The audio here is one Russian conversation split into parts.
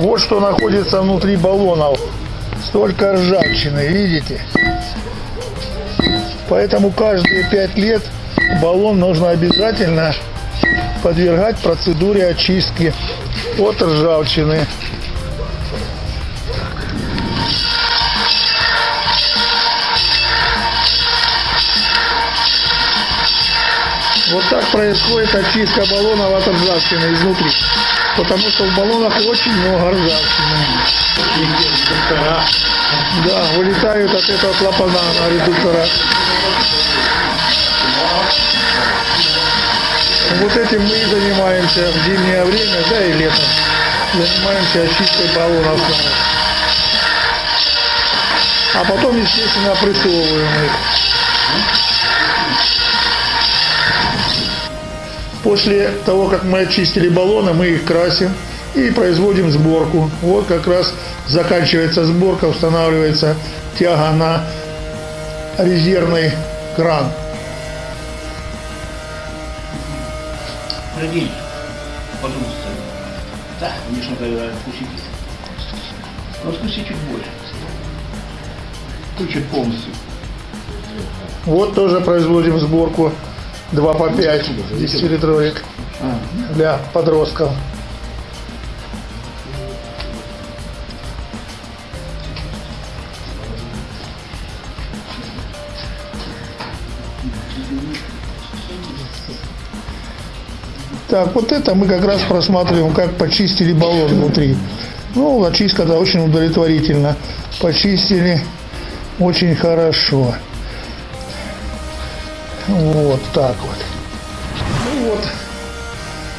Вот что находится внутри баллонов. Столько ржавчины, видите? Поэтому каждые пять лет баллон нужно обязательно подвергать процедуре очистки от ржавчины. Вот так происходит очистка баллонов от ржавчины изнутри. Потому что в баллонах очень много ржавчины. Да, вылетают от этого клапана на редуктора. Вот этим мы и занимаемся в зимнее время, да и летом. Занимаемся очисткой баллонов. А потом, естественно, опрессовываем их. После того, как мы очистили баллоны, мы их красим и производим сборку. Вот как раз заканчивается сборка, устанавливается тяга на резервный кран. Продень, пожалуйста. Да, конечно, тогда откусите. Но откуси чуть больше. Чуть полностью. Вот тоже производим сборку 2 по 5 10-литровик А, для подростков. Так, вот это мы как раз просматриваем, как почистили баллон внутри. Ну, очистка да, очень удовлетворительно. Почистили очень хорошо. Вот так вот. Ну вот.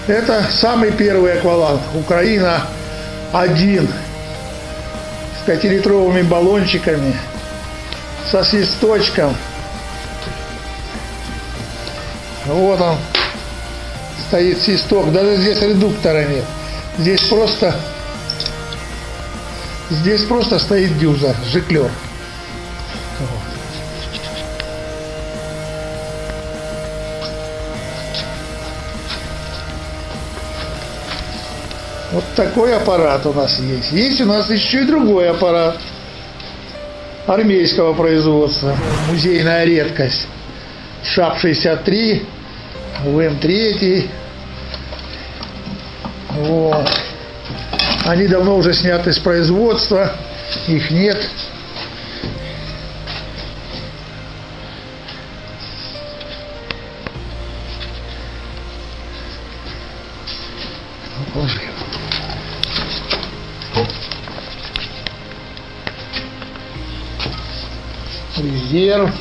Это самый первый акваланг. Украина один. С пятилитровыми баллончиками. Со свисточком. Вот он. Стоит свисток. Даже здесь редуктора нет. Здесь просто Здесь просто стоит дюза, жиклер. Вот такой аппарат у нас есть. Есть у нас еще и другой аппарат армейского производства. Музейная редкость. ШАП-63, ВМ-3. Вот. Они давно уже сняты с производства. Их нет. ligeiro.